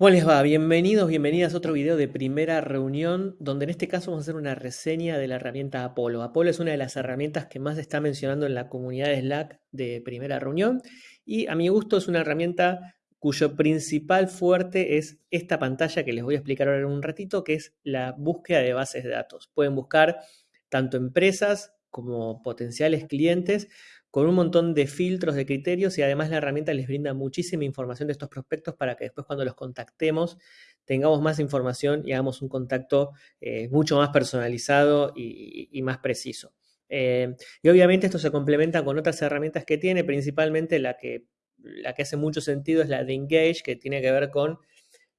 ¿Cómo les va? Bienvenidos, bienvenidas a otro video de primera reunión, donde en este caso vamos a hacer una reseña de la herramienta Apolo. Apolo es una de las herramientas que más se está mencionando en la comunidad de Slack de primera reunión y a mi gusto es una herramienta cuyo principal fuerte es esta pantalla que les voy a explicar ahora en un ratito, que es la búsqueda de bases de datos. Pueden buscar tanto empresas como potenciales clientes con un montón de filtros, de criterios y además la herramienta les brinda muchísima información de estos prospectos para que después cuando los contactemos tengamos más información y hagamos un contacto eh, mucho más personalizado y, más preciso. Eh, y obviamente esto se complementa con otras herramientas que tiene, principalmente la que, la que hace mucho sentido es la de Engage, que tiene que ver con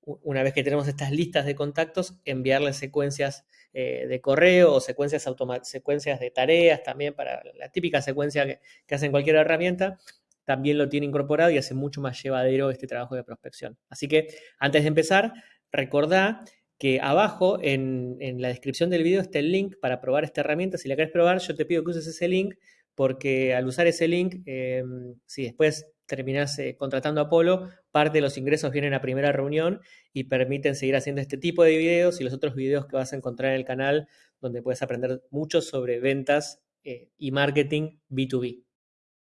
una vez que tenemos estas listas de contactos, enviarles secuencias eh, de correo o secuencias, secuencias de tareas también para la típica secuencia que, hacen cualquier herramienta, también lo tiene incorporado y hace mucho más llevadero este trabajo de prospección. Así que antes de empezar, recordá que abajo en, la descripción del video está el link para probar esta herramienta. Si la querés probar, yo te pido que uses ese link porque al usar ese link, eh, si después terminás eh, contratando a Apolo, parte de los ingresos vienen a primera reunión y permiten seguir haciendo este tipo de videos y los otros videos que vas a encontrar en el canal donde puedes aprender mucho sobre ventas eh, y marketing B2B.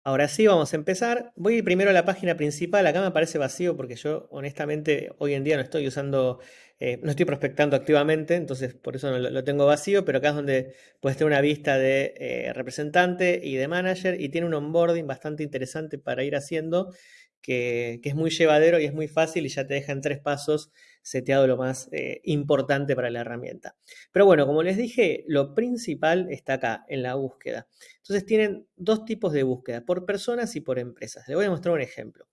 Ahora sí, vamos a empezar. Voy primero a la página principal. Acá me parece vacío porque yo honestamente hoy en día no estoy usando, eh, no estoy prospectando activamente, entonces por eso no lo, tengo vacío, pero acá es donde puedes tener una vista de eh, representante y de manager y tiene un onboarding bastante interesante para ir haciendo que, es muy llevadero y es muy fácil y ya te deja en tres pasos seteado lo más eh, importante para la herramienta. Pero bueno, como les dije, lo principal está acá, en la búsqueda. Entonces tienen dos tipos de búsqueda, por personas y por empresas. Les voy a mostrar un ejemplo.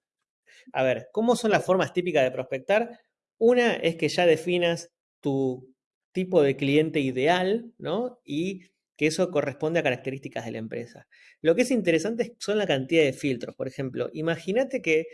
A ver, ¿cómo son las formas típicas de prospectar? Una es que ya definas tu tipo de cliente ideal, ¿no? Y que eso corresponde a características de la empresa. Lo que es interesante son la cantidad de filtros. Por ejemplo, imagínate que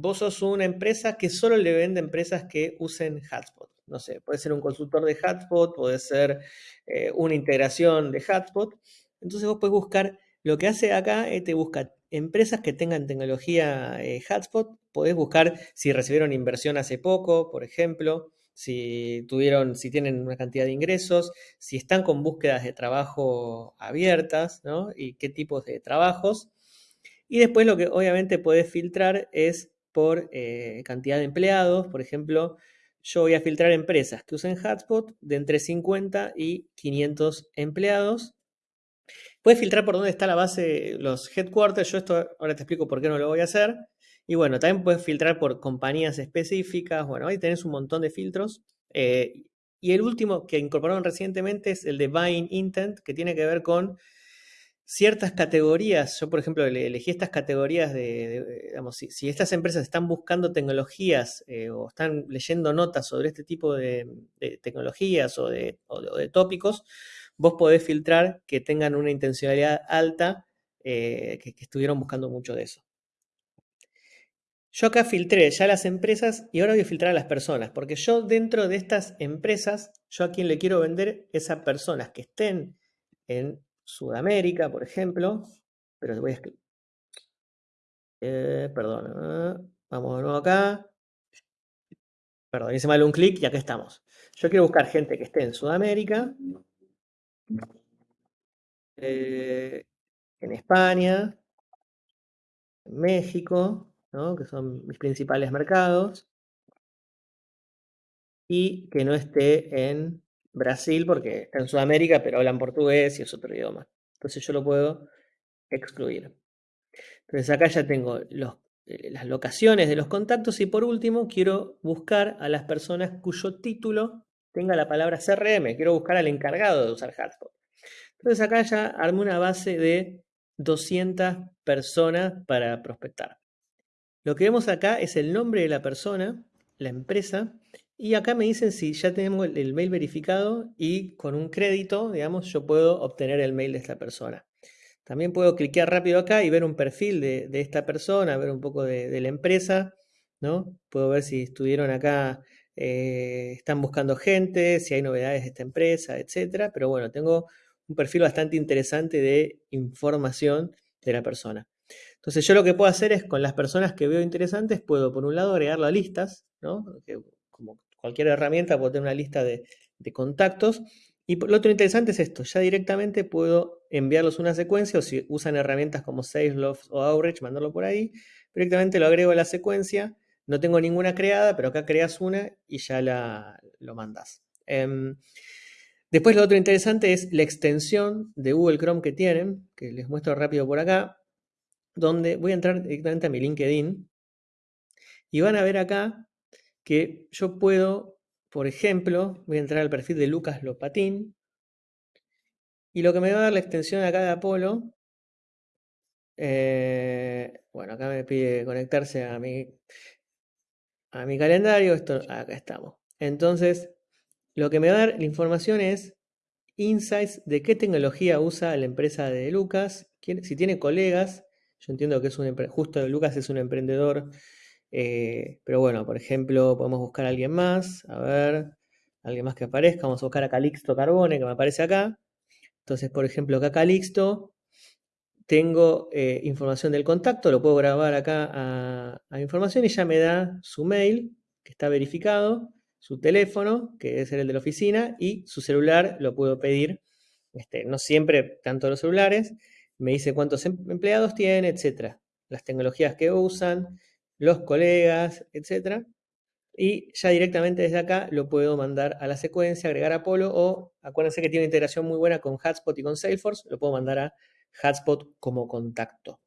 vos sos una empresa que solo le vende empresas que usen Hotspot. No sé, puede ser un consultor de Hotspot, puede ser eh, una integración de Hotspot. Entonces vos puedes buscar, lo que hace acá es te busca empresas que tengan tecnología eh, Hotspot. Podés buscar si recibieron inversión hace poco, por ejemplo si tuvieron, si tienen una cantidad de ingresos, si están con búsquedas de trabajo abiertas, ¿no? Y qué tipos de trabajos. Y después lo que obviamente puedes filtrar es por eh, cantidad de empleados. Por ejemplo, yo voy a filtrar empresas que usen Hotspot de entre 50 y 500 empleados. Puedes filtrar por dónde está la base, los headquarters. Yo esto ahora te explico por qué no lo voy a hacer. Y bueno, también puedes filtrar por compañías específicas. Bueno, ahí tenés un montón de filtros. Eh, y el último que incorporaron recientemente es el de Buying Intent, que tiene que ver con ciertas categorías. Yo, por ejemplo, elegí estas categorías de, si, estas empresas están buscando tecnologías eh, o están leyendo notas sobre este tipo de, tecnologías o de, tópicos, vos podés filtrar que tengan una intencionalidad alta, eh, que estuvieron buscando mucho de eso. Yo acá filtré ya las empresas y ahora voy a filtrar a las personas, porque yo dentro de estas empresas, yo a quien le quiero vender es a personas que estén en Sudamérica, por ejemplo, pero voy a escribir. Eh, perdón, eh, vamos de nuevo acá. Perdón, hice mal un clic y acá estamos. Yo quiero buscar gente que esté en Sudamérica, eh, en España, en México, que son mis principales mercados, y que no esté en Brasil, porque está en Sudamérica, pero hablan portugués y es otro idioma. Entonces yo lo puedo excluir. Entonces acá ya tengo eh, las locaciones de los contactos y por último quiero buscar a las personas cuyo título tenga la palabra CRM. Quiero buscar al encargado de usar Hotspot. Entonces acá ya armé una base de 200 personas para prospectar. Lo que vemos acá es el nombre de la persona, la empresa, y acá me dicen si ya tenemos el, mail verificado y con un crédito, digamos, yo puedo obtener el mail de esta persona. También puedo cliquear rápido acá y ver un perfil de, esta persona, ver un poco de, la empresa, ¿no? Puedo ver si estuvieron acá, eh, están buscando gente, si hay novedades de esta empresa, etcétera. Pero bueno, tengo un perfil bastante interesante de información de la persona. Entonces yo lo que puedo hacer es con las personas que veo interesantes, puedo por un lado agregarlo a listas, ¿no? como cualquier herramienta, puedo tener una lista de, contactos. Y lo otro interesante es esto, ya directamente puedo enviarlos una secuencia o si usan herramientas como SalesLoft o Outreach, mandarlo por ahí, directamente lo agrego a la secuencia, no tengo ninguna creada, pero acá creas una y ya la, lo mandas. Em, después lo otro interesante es la extensión de Google Chrome que tienen, que les muestro rápido por acá, donde voy a entrar directamente a mi LinkedIn y van a ver acá que yo puedo, por ejemplo, voy a entrar al perfil de Lucas Lopatín y lo que me va a dar la extensión acá de Apolo, eh, bueno, acá me pide conectarse a mi, a mi calendario, esto, acá estamos. Entonces, lo que me va a dar la información es insights de qué tecnología usa la empresa de Lucas, si tiene colegas, yo entiendo que es un justo Lucas es un emprendedor eh, pero bueno, por ejemplo, podemos buscar a alguien más, a ver, alguien más que aparezca, vamos a buscar a Calixto Carbone, que me aparece acá. Entonces, por ejemplo, acá Calixto, tengo eh, información del contacto, lo puedo grabar acá a, información y ya me da su mail, que está verificado, su teléfono, que es el de la oficina, y su celular lo puedo pedir, este, no siempre tanto los celulares, me dice cuántos em, empleados tiene, etcétera, las tecnologías que usan, los colegas, etc. Y ya directamente desde acá lo puedo mandar a la secuencia, agregar a Polo o acuérdense que tiene una integración muy buena con Hotspot y con Salesforce, lo puedo mandar a Hotspot como contacto.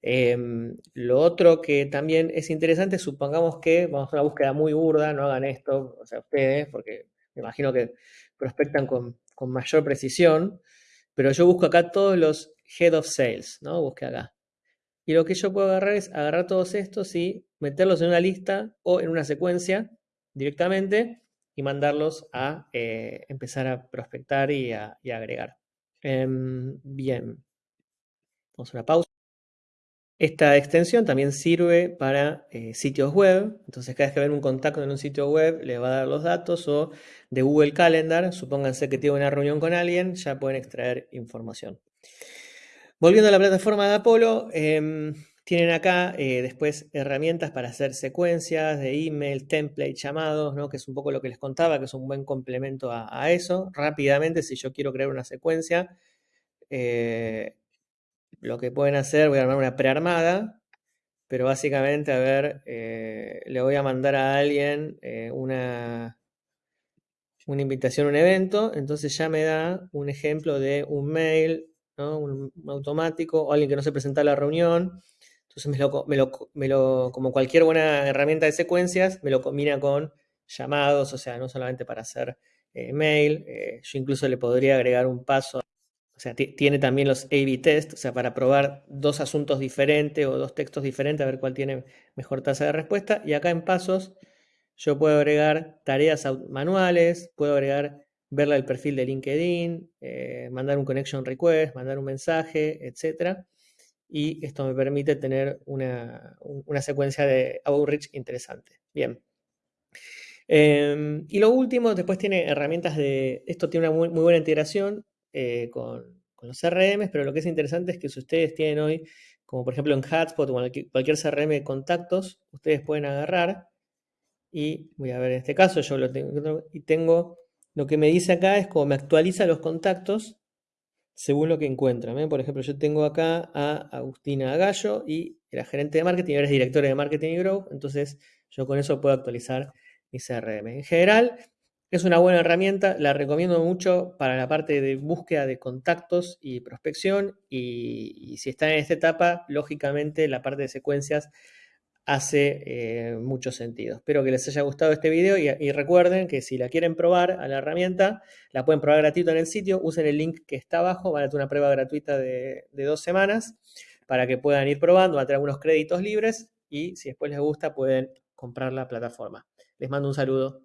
Em, lo otro que también es interesante, supongamos que vamos a una búsqueda muy burda, no hagan esto, o sea, ustedes, porque me imagino que prospectan con, con mayor precisión, pero yo busco acá todos los Head of Sales, ¿no? Busque acá. Y lo que yo puedo agarrar es agarrar todos estos y meterlos en una lista o en una secuencia directamente y mandarlos a eh, empezar a prospectar y a, agregar. Em, bien, vamos a una pausa. Esta extensión también sirve para eh, sitios web, entonces cada vez que ven un contacto en un sitio web le va a dar los datos o de Google Calendar, supónganse que tiene una reunión con alguien, ya pueden extraer información. Volviendo a la plataforma de Apolo, em, tienen acá eh, después herramientas para hacer secuencias de email, template, llamados, ¿no? que es un poco lo que les contaba, que es un buen complemento a, eso. Rápidamente, si yo quiero crear una secuencia, eh, lo que pueden hacer, voy a armar una prearmada, pero básicamente, a ver, eh, le voy a mandar a alguien una, una invitación a un evento, entonces ya me da un ejemplo de un mail, un, automático o alguien que no se presenta a la reunión. Entonces me lo, como cualquier buena herramienta de secuencias, me lo combina con llamados, o sea, no solamente para hacer eh, mail, eh, yo incluso le podría agregar un paso, o sea, tiene también los A-B test, o sea, para probar dos asuntos diferentes o dos textos diferentes, a ver cuál tiene mejor tasa de respuesta. Y acá en pasos yo puedo agregar tareas manuales, puedo agregar verla el perfil de LinkedIn, eh, mandar un connection request, mandar un mensaje, etc. Y esto me permite tener una, secuencia de outreach interesante. Bien. Em, y lo último, después tiene herramientas de... Esto tiene una muy, buena integración eh, con, los CRM, pero lo que es interesante es que si ustedes tienen hoy, como por ejemplo en Hotspot o cualquier CRM de contactos, ustedes pueden agarrar y voy a ver en este caso, yo lo tengo y tengo lo que me dice acá es cómo me actualiza los contactos según lo que encuentra. Por ejemplo, yo tengo acá a Agustina Gallo y era gerente de marketing ahora es directora de marketing y growth. Entonces, yo con eso puedo actualizar mi CRM. En general, es una buena herramienta, la recomiendo mucho para la parte de búsqueda de contactos y prospección. Y, y si están en esta etapa, lógicamente la parte de secuencias hace eh, mucho sentido. Espero que les haya gustado este video y, recuerden que si la quieren probar a la herramienta, la pueden probar gratuito en el sitio, usen el link que está abajo, van a tener una prueba gratuita de, de dos semanas para que puedan ir probando, van a tener algunos créditos libres y si después les gusta pueden comprar la plataforma. Les mando un saludo.